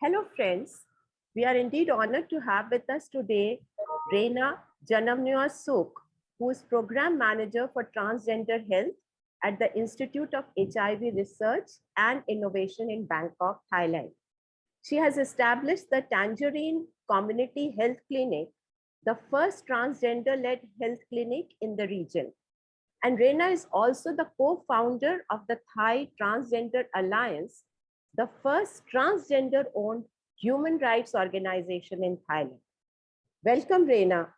Hello, friends. We are indeed honored to have with us today Reina Janamnua Suk, who is Program Manager for Transgender Health at the Institute of HIV Research and Innovation in Bangkok, Thailand. She has established the Tangerine Community Health Clinic, the first transgender-led health clinic in the region. And Reina is also the co-founder of the Thai Transgender Alliance, the first transgender-owned human rights organization in Thailand. Welcome, Rena.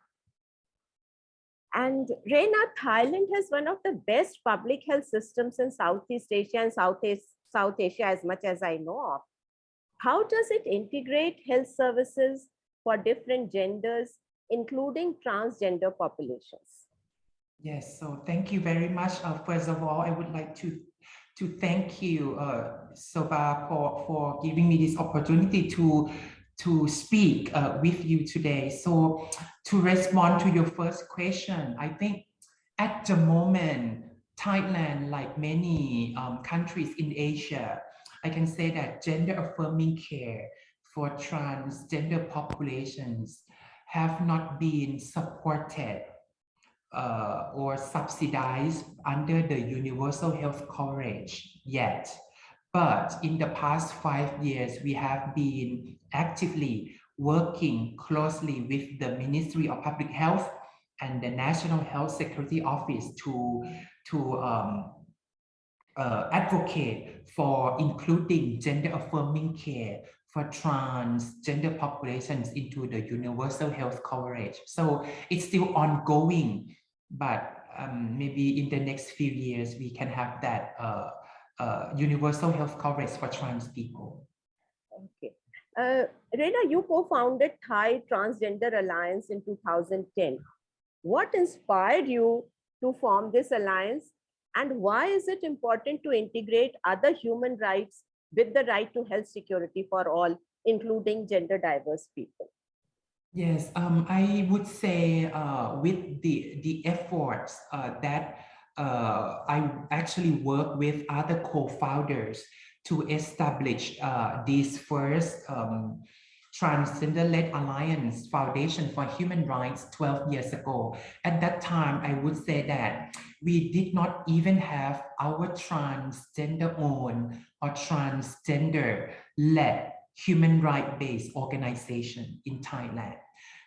And Rena, Thailand has one of the best public health systems in Southeast Asia and Southeast South Asia as much as I know of. How does it integrate health services for different genders, including transgender populations? Yes, so thank you very much. Uh, first of all, I would like to to thank you, uh, for, for giving me this opportunity to, to speak uh, with you today. So to respond to your first question, I think at the moment, Thailand, like many um, countries in Asia, I can say that gender affirming care for transgender populations have not been supported uh, or subsidized under the universal health coverage yet. But in the past five years, we have been actively working closely with the Ministry of Public Health and the National Health Security Office to, to um, uh, advocate for including gender affirming care for transgender populations into the universal health coverage. So it's still ongoing, but um, maybe in the next few years, we can have that uh, uh, universal health coverage for trans people. Okay. Uh, you co-founded Thai Transgender Alliance in 2010. What inspired you to form this alliance and why is it important to integrate other human rights with the right to health security for all, including gender diverse people? Yes, um, I would say uh, with the, the efforts uh, that uh, I actually work with other co-founders to establish uh, this first um, Transgender-led Alliance Foundation for Human Rights 12 years ago. At that time, I would say that we did not even have our transgender-owned or transgender-led human right-based organization in Thailand.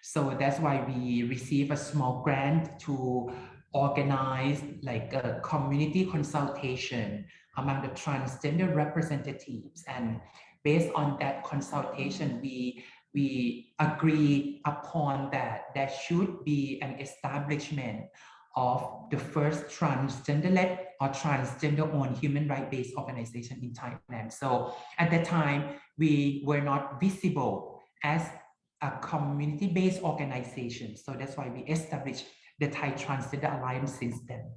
So that's why we receive a small grant to organize like a community consultation among the transgender representatives. And based on that consultation, we we agree upon that there should be an establishment of the first transgender-led or transgender-owned human rights-based organization in Thailand. So at that time, we were not visible as a community-based organization. So that's why we established the Thai Transgender Alliance since then.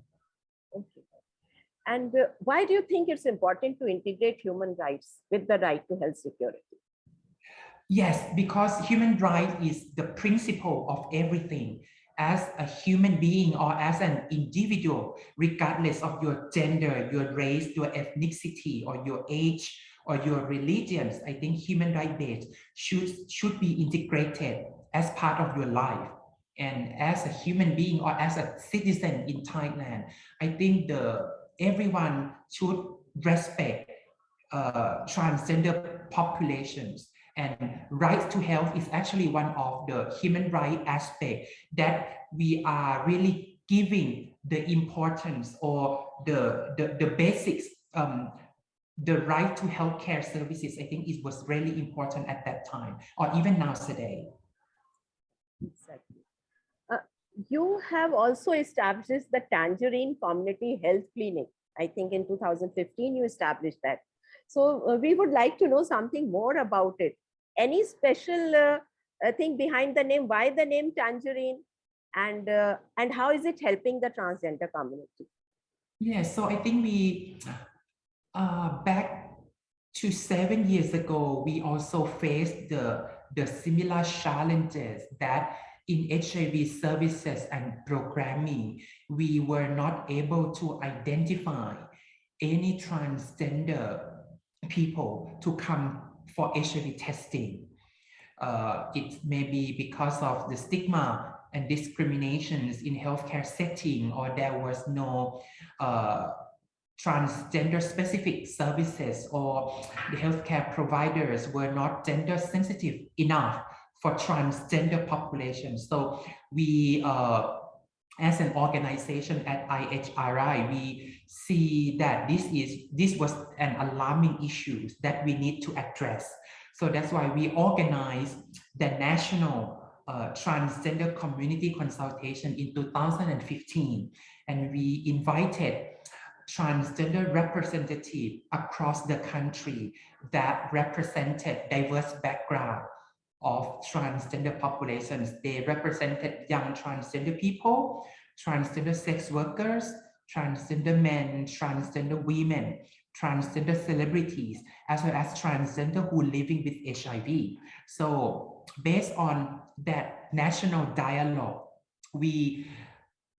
Okay. And uh, why do you think it's important to integrate human rights with the right to health security? Yes, because human rights is the principle of everything as a human being or as an individual, regardless of your gender, your race, your ethnicity, or your age, or your religions, I think human rights should, should be integrated as part of your life. And as a human being or as a citizen in Thailand, I think the everyone should respect uh, transgender populations and right to health is actually one of the human right aspect that we are really giving the importance or the, the, the basics, um, the right to healthcare services, I think it was really important at that time or even now today. Exactly. Uh, you have also established the Tangerine Community Health Clinic. I think in 2015 you established that. So uh, we would like to know something more about it any special uh, uh, thing behind the name why the name tangerine and uh, and how is it helping the transgender community? Yes so i think we uh back to seven years ago we also faced the the similar challenges that in HIV services and programming, we were not able to identify any transgender people to come for HIV testing. Uh, it may be because of the stigma and discriminations in healthcare setting, or there was no uh, transgender specific services or the healthcare providers were not gender sensitive enough for transgender populations. So we, uh, as an organization at IHRI, we see that this is this was an alarming issue that we need to address. So that's why we organized the National uh, Transgender Community Consultation in 2015, and we invited transgender representative across the country that represented diverse background of transgender populations. They represented young transgender people, transgender sex workers, transgender men, transgender women, transgender celebrities, as well as transgender who are living with HIV. So based on that national dialogue, we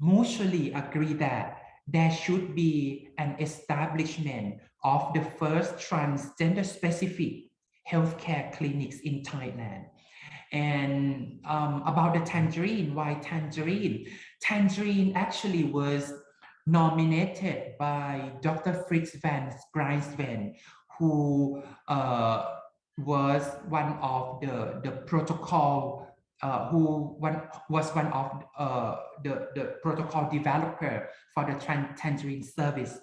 mutually agree that there should be an establishment of the first transgender specific healthcare clinics in Thailand. And um, about the tangerine, why tangerine? Tangerine actually was nominated by Dr. Frits van Griensven, who uh, was one of the, the protocol uh, who one was one of uh, the, the protocol developer for the tangerine service.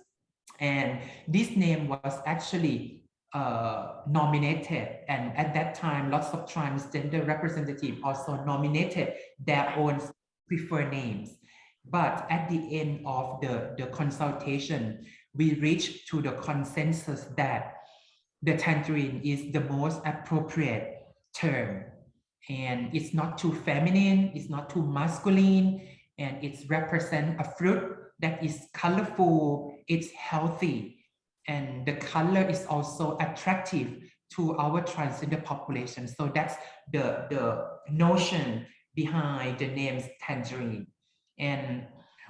And this name was actually uh, nominated. And at that time, lots of transgender representatives also nominated their own preferred names. But at the end of the, the consultation, we reached to the consensus that the tangerine is the most appropriate term and it's not too feminine, it's not too masculine, and it represents a fruit that is colorful, it's healthy, and the color is also attractive to our transgender population. So that's the, the notion behind the names tangerine. And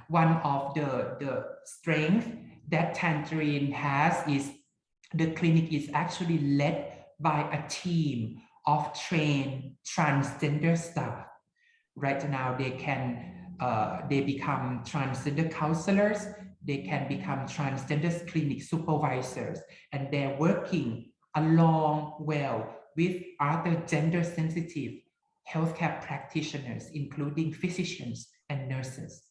one of the, the strength that tangerine has is the clinic is actually led by a team of trained transgender staff. Right now, they can uh, they become transgender counselors, they can become transgender clinic supervisors, and they're working along well with other gender sensitive healthcare practitioners, including physicians and nurses.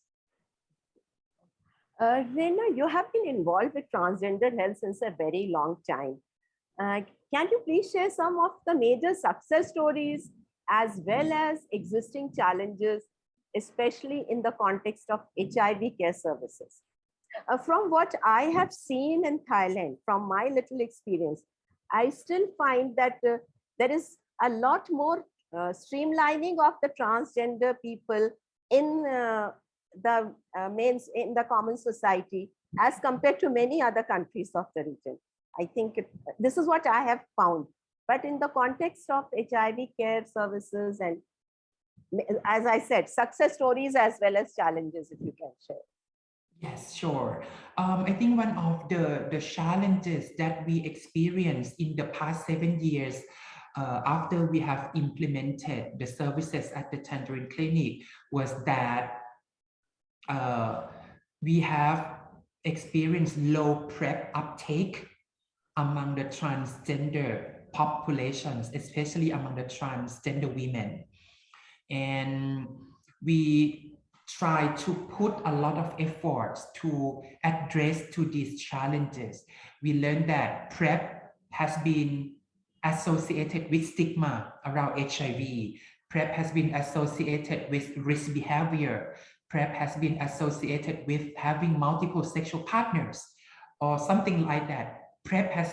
Uh, Rena, you have been involved with transgender health since a very long time. Uh, can you please share some of the major success stories as well as existing challenges, especially in the context of HIV care services? Uh, from what I have seen in Thailand, from my little experience, I still find that uh, there is a lot more uh, streamlining of the transgender people in uh, the uh, in the common society as compared to many other countries of the region. I think it, this is what I have found. But in the context of HIV care services and as I said, success stories as well as challenges, if you can share. Yes, sure. Um, I think one of the, the challenges that we experienced in the past seven years uh, after we have implemented the services at the Tangerine Clinic was that uh, we have experienced low PrEP uptake among the transgender populations, especially among the transgender women. And we try to put a lot of efforts to address to these challenges. We learned that PrEP has been associated with stigma around HIV. PrEP has been associated with risk behavior. PrEP has been associated with having multiple sexual partners or something like that. PrEP has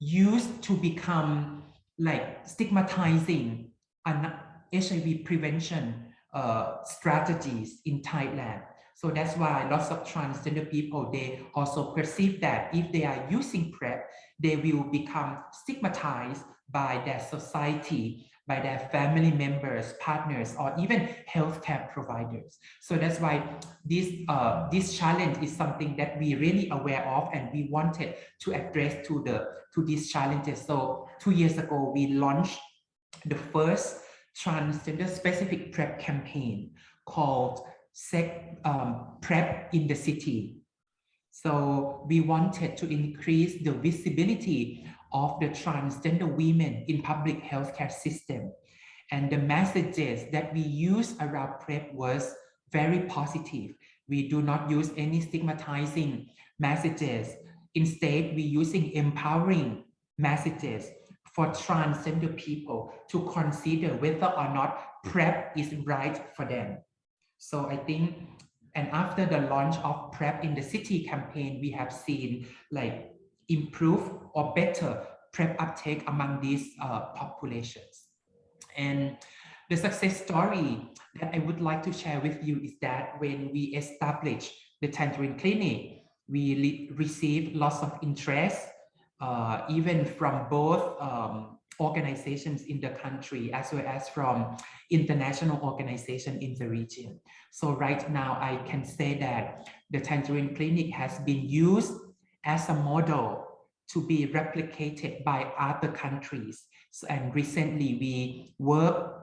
used to become like stigmatizing an HIV prevention uh, strategies in Thailand. So that's why lots of transgender people, they also perceive that if they are using PrEP, they will become stigmatized by their society by their family members, partners, or even healthcare providers. So that's why this, uh, this challenge is something that we really aware of and we wanted to address to, the, to these challenges. So two years ago, we launched the first transgender specific PrEP campaign called Sec, um, PrEP in the City. So we wanted to increase the visibility of the transgender women in public healthcare system. And the messages that we use around PrEP was very positive. We do not use any stigmatizing messages. Instead, we're using empowering messages for transgender people to consider whether or not PrEP is right for them. So I think, and after the launch of PrEP in the City campaign, we have seen like improve or better PrEP uptake among these uh, populations. And the success story that I would like to share with you is that when we established the Tangerine Clinic, we received lots of interest, uh, even from both um, organizations in the country as well as from international organizations in the region. So right now I can say that the Tangerine Clinic has been used as a model to be replicated by other countries. So, and recently we work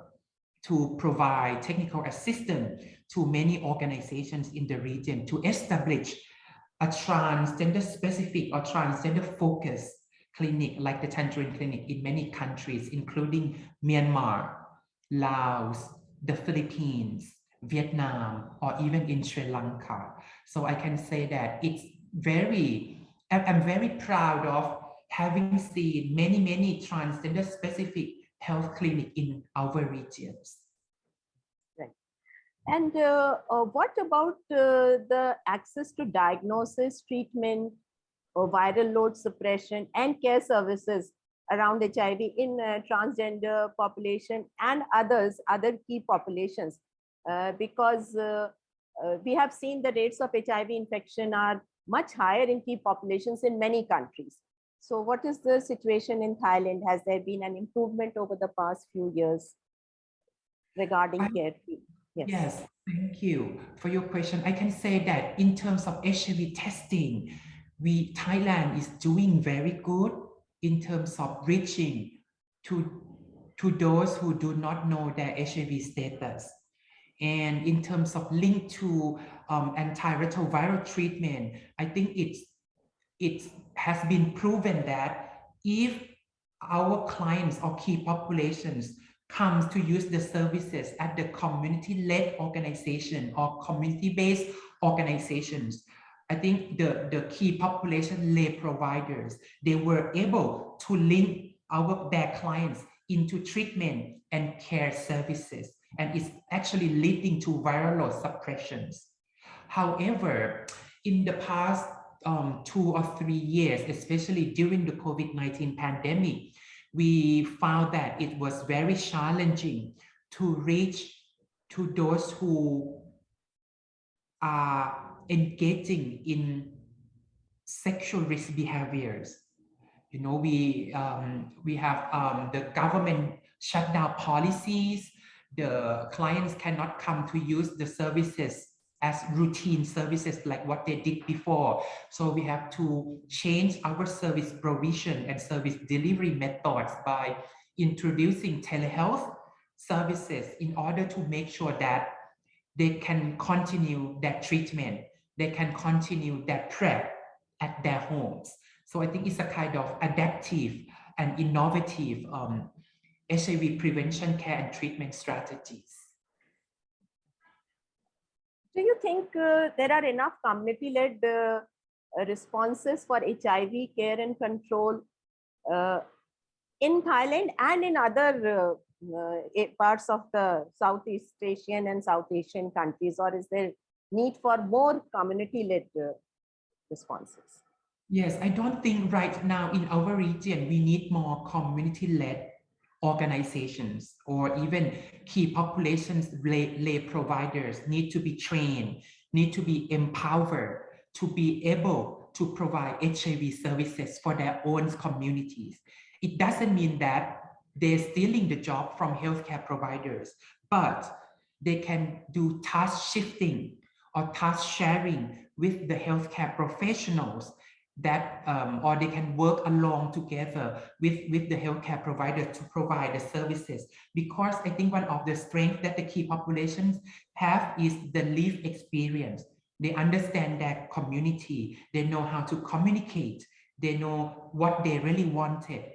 to provide technical assistance to many organizations in the region to establish a transgender specific or transgender focused clinic like the Tangerine Clinic in many countries, including Myanmar, Laos, the Philippines, Vietnam, or even in Sri Lanka. So I can say that it's very I'm very proud of having seen many, many transgender specific health clinic in our regions. Right. And uh, uh, what about uh, the access to diagnosis, treatment, or viral load suppression and care services around HIV in uh, transgender population and others, other key populations? Uh, because uh, we have seen the rates of HIV infection are much higher in key populations in many countries. So what is the situation in Thailand? Has there been an improvement over the past few years regarding I, care? Yes. yes, thank you for your question. I can say that in terms of HIV testing, we Thailand is doing very good in terms of reaching to, to those who do not know their HIV status. And in terms of link to um, antiretroviral treatment, I think it's it has been proven that if our clients or key populations comes to use the services at the community-led organization or community-based organizations, I think the, the key population lay providers, they were able to link our their clients into treatment and care services. And it's actually leading to viral suppressions. However, in the past um, two or three years, especially during the COVID-19 pandemic, we found that it was very challenging to reach to those who are engaging in sexual risk behaviors. You know, we um, we have um, the government shutdown policies. The clients cannot come to use the services as routine services like what they did before. So we have to change our service provision and service delivery methods by introducing telehealth services in order to make sure that they can continue that treatment, they can continue their PrEP at their homes. So I think it's a kind of adaptive and innovative um, HIV prevention care and treatment strategies do you think uh, there are enough community-led uh, responses for HIV care and control uh, in Thailand and in other uh, uh, parts of the Southeast Asian and South Asian countries, or is there need for more community-led uh, responses? Yes, I don't think right now in our region, we need more community-led organizations or even key populations lay, lay providers need to be trained, need to be empowered to be able to provide HIV services for their own communities. It doesn't mean that they're stealing the job from healthcare providers, but they can do task shifting or task sharing with the healthcare professionals that um, or they can work along together with with the healthcare provider to provide the services. Because i think one of the strengths that the key populations have is the lived experience. They understand that community. They know how to communicate. They know what they really wanted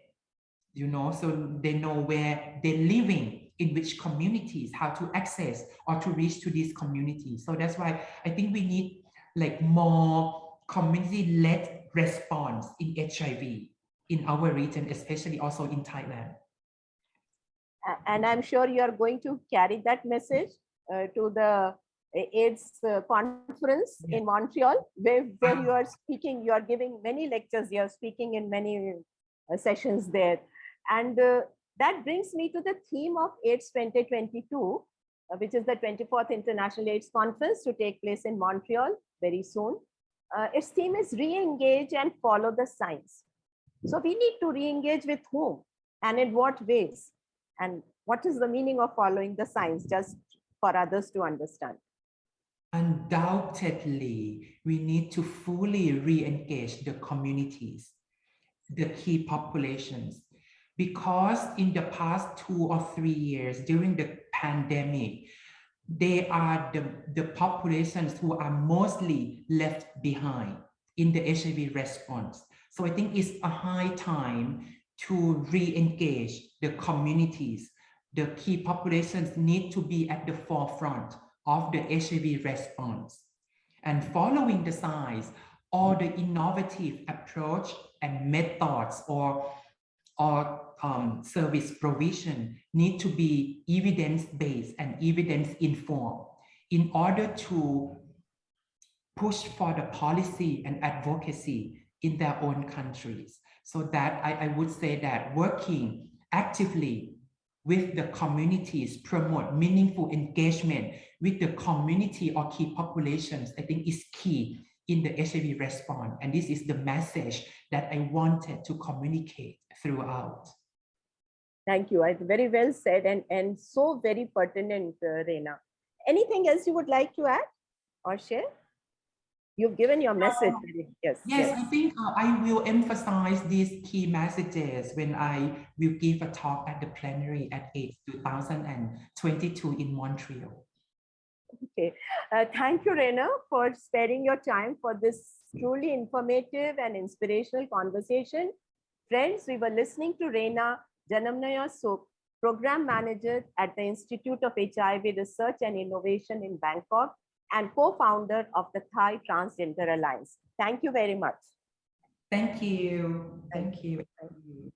you know? So they know where they're living in which communities how to access or to reach to these communities so that's why i think we need like more community-led response in HIV in our region, especially also in Thailand. And I'm sure you are going to carry that message uh, to the AIDS uh, conference Yeah. in Montreal, where, where you Ah. are speaking, you are giving many lectures, you are speaking in many uh, sessions there. And uh, that brings me to the theme of AIDS 2022, uh, which is the 24th International AIDS Conference to take place in Montreal very soon. Uh, its theme is re-engage and follow the science. So we need to re-engage with whom and in what ways? And what is the meaning of following the science just for others to understand? Undoubtedly, we need to fully re-engage the communities, the key populations, because in the past two or three years during the pandemic, they are the, the populations who are mostly left behind in the HIV response. So I think it's a high time to re-engage the communities. The key populations need to be at the forefront of the HIV response. And following the science, all the innovative approach and methods or, or um, service provision need to be evidence-based and evidence-informed in order to push for the policy and advocacy in their own countries. So that I, I would say that working actively with the communities, promote meaningful engagement with the community or key populations, I think is key in the HIV response. And this is the message that I wanted to communicate throughout. Thank you. I very well said and, and so very pertinent, uh, Rena. Anything else you would like to add or share? You've given your message. Um, very- Yes. Yes, I think uh, I will emphasize these key messages when I will give a talk at the plenary at AIDS 2022 in Montreal. Okay. Uh, thank you, Rena, for sparing your time for this truly informative and inspirational conversation. Friends, we were listening to Rena Janamnuaysook, Program Manager at the Institute of HIV Research and Innovation in Bangkok and co-founder of the Thai Transgender Alliance. Thank you very much. Thank you. Thank you. Thank you.